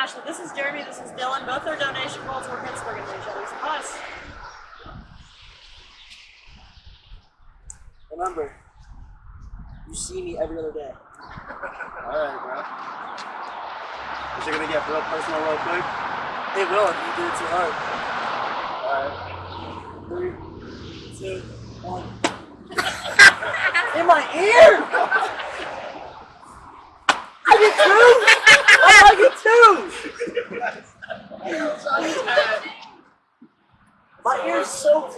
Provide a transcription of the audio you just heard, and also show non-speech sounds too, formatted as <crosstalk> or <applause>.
Ashley. This is Jeremy. This is Dylan. Both their donation goals were Pittsburgh and each other's us. Remember, you see me every other day. <laughs> Alright, bro. Is it gonna get real personal real quick? It will if you do it too hard. Alright. Three, two, one. <laughs> In my ear! I get two! I get two! My ear's so